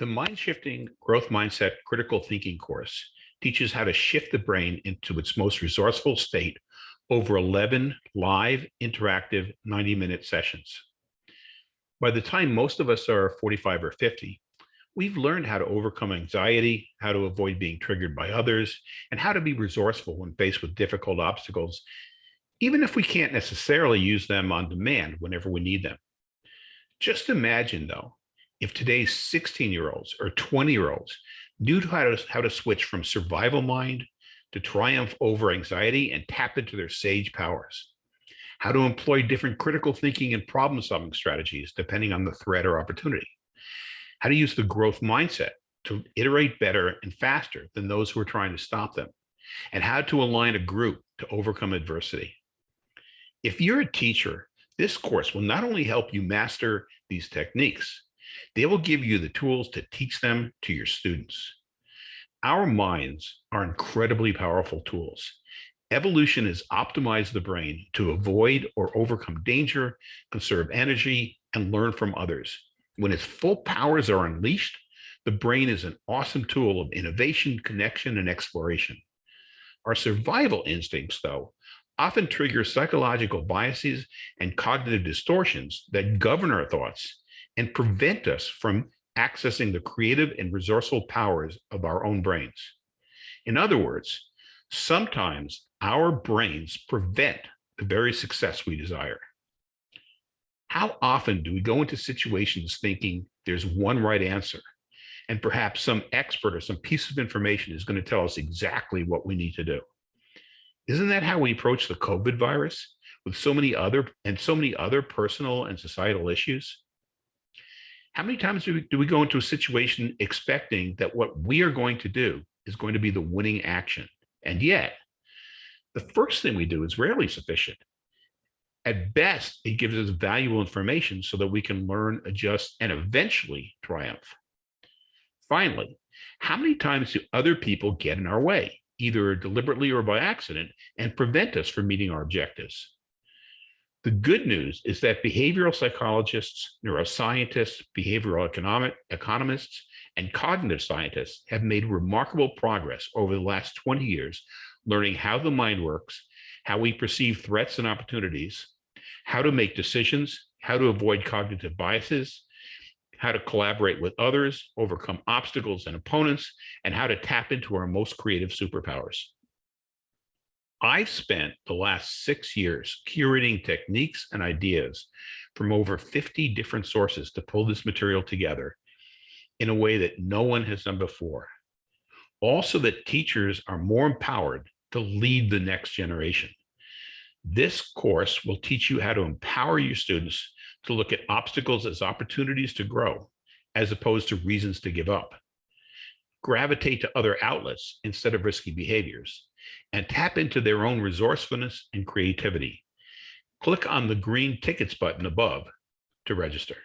The Mind Shifting Growth Mindset Critical Thinking course teaches how to shift the brain into its most resourceful state over 11 live, interactive 90-minute sessions. By the time most of us are 45 or 50, we've learned how to overcome anxiety, how to avoid being triggered by others, and how to be resourceful when faced with difficult obstacles, even if we can't necessarily use them on demand whenever we need them. Just imagine, though, if today's 16 year olds or 20 year olds knew how to, how to switch from survival mind to triumph over anxiety and tap into their sage powers, how to employ different critical thinking and problem solving strategies depending on the threat or opportunity, how to use the growth mindset to iterate better and faster than those who are trying to stop them, and how to align a group to overcome adversity. If you're a teacher, this course will not only help you master these techniques, they will give you the tools to teach them to your students. Our minds are incredibly powerful tools. Evolution has optimized the brain to avoid or overcome danger, conserve energy, and learn from others. When its full powers are unleashed, the brain is an awesome tool of innovation, connection, and exploration. Our survival instincts, though, often trigger psychological biases and cognitive distortions that govern our thoughts and prevent us from accessing the creative and resourceful powers of our own brains. In other words, sometimes our brains prevent the very success we desire. How often do we go into situations thinking there's one right answer and perhaps some expert or some piece of information is going to tell us exactly what we need to do? Isn't that how we approach the COVID virus with so many other and so many other personal and societal issues? How many times do we, do we go into a situation expecting that what we are going to do is going to be the winning action? And yet, the first thing we do is rarely sufficient. At best, it gives us valuable information so that we can learn, adjust, and eventually triumph. Finally, how many times do other people get in our way, either deliberately or by accident, and prevent us from meeting our objectives? The good news is that behavioral psychologists, neuroscientists, behavioral economic economists, and cognitive scientists have made remarkable progress over the last 20 years, learning how the mind works, how we perceive threats and opportunities, how to make decisions, how to avoid cognitive biases, how to collaborate with others, overcome obstacles and opponents, and how to tap into our most creative superpowers. I've spent the last six years curating techniques and ideas from over 50 different sources to pull this material together in a way that no one has done before. Also that teachers are more empowered to lead the next generation. This course will teach you how to empower your students to look at obstacles as opportunities to grow, as opposed to reasons to give up. Gravitate to other outlets instead of risky behaviors and tap into their own resourcefulness and creativity. Click on the green tickets button above to register.